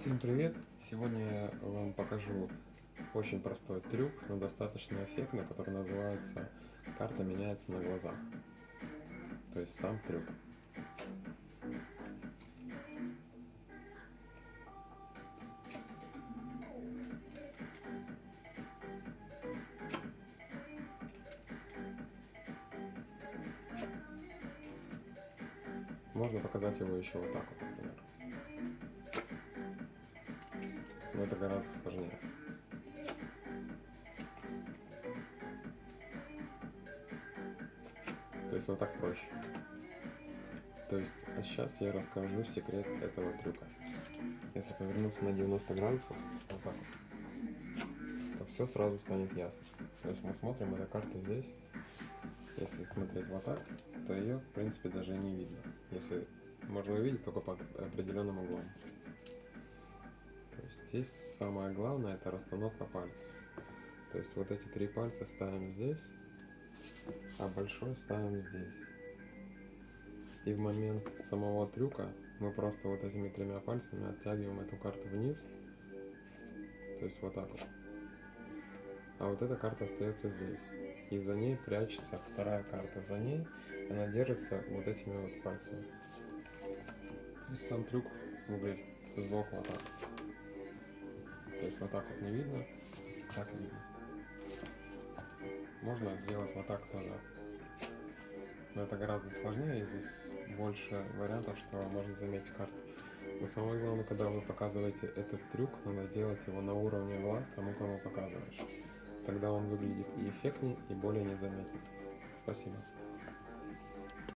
Всем привет! Сегодня я вам покажу очень простой трюк, но достаточно эффектный, который называется «Карта меняется на глазах». То есть сам трюк. Можно показать его еще вот так вот, например. Но это гораздо сложнее. То есть вот так проще. То есть а сейчас я расскажу секрет этого трюка. Если повернуться на 90 градусов, вот так вот, то все сразу станет ясно. То есть мы смотрим, эта карта здесь. Если смотреть вот так, то ее в принципе даже не видно. Если можно увидеть только под определенным углом. Здесь самое главное это расстановка пальцев. То есть вот эти три пальца ставим здесь, а большой ставим здесь. И в момент самого трюка мы просто вот этими тремя пальцами оттягиваем эту карту вниз. То есть вот так вот. А вот эта карта остается здесь. И за ней прячется вторая карта. За ней она держится вот этими вот пальцами. То есть сам трюк выглядит сбоку вот так. То есть вот так вот не видно, так видно. Можно сделать вот так тоже. Но это гораздо сложнее, здесь больше вариантов, что можно заметить карту. Но самое главное, когда вы показываете этот трюк, надо делать его на уровне глаз тому, кому показываешь. Тогда он выглядит и эффектнее, и более незаметно. Спасибо.